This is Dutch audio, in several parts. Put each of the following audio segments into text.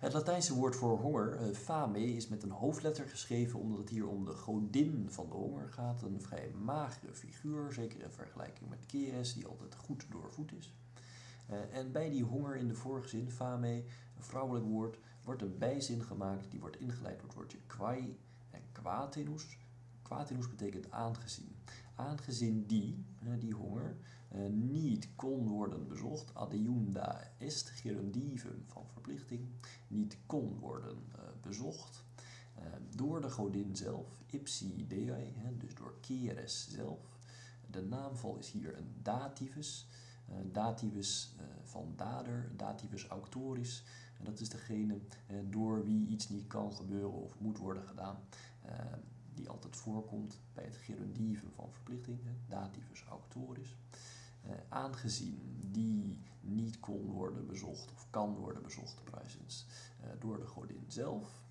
Het Latijnse woord voor honger, eh, fame, is met een hoofdletter geschreven omdat het hier om de godin van de honger gaat. Een vrij magere figuur, zeker in vergelijking met Keres, die altijd goed doorvoed is. Eh, en bij die honger in de vorige zin, fame, een vrouwelijk woord, wordt een bijzin gemaakt die wordt ingeleid door het woordje kwai en quatenus. Quatenus betekent aangezien. Aangezien die, die honger, eh, niet kon worden bezocht, adiunda est gerundivum van verplichting, niet kon worden eh, bezocht door de godin zelf, ipsi dei, dus door Keres zelf. De naamval is hier een dativus, dativus van dader, dativus auctoris. En dat is degene door wie iets niet kan gebeuren of moet worden gedaan, die altijd voorkomt bij het gerundivum van verplichting, dativus auctoris. aangezien die niet kon worden bezocht of kan worden bezocht, prijsens, door de godin zelf.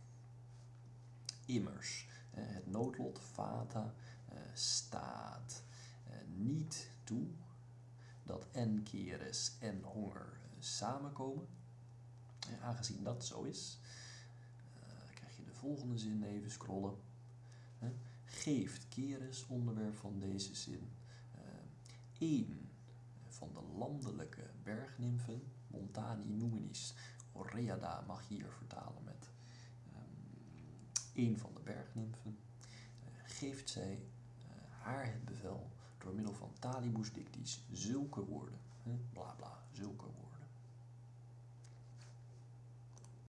Immers, het noodlot, fata, staat niet toe dat en keres en honger samenkomen. En aangezien dat zo is, uh, krijg je de volgende zin even scrollen. Geeft keres, onderwerp van deze zin, één van de landelijke bergnimfen, Montani numinis, Oreada mag hier vertalen met um, één van de bergnimfen, uh, geeft zij haar het bevel door middel van talibus dictis zulke woorden, bla bla, zulke woorden.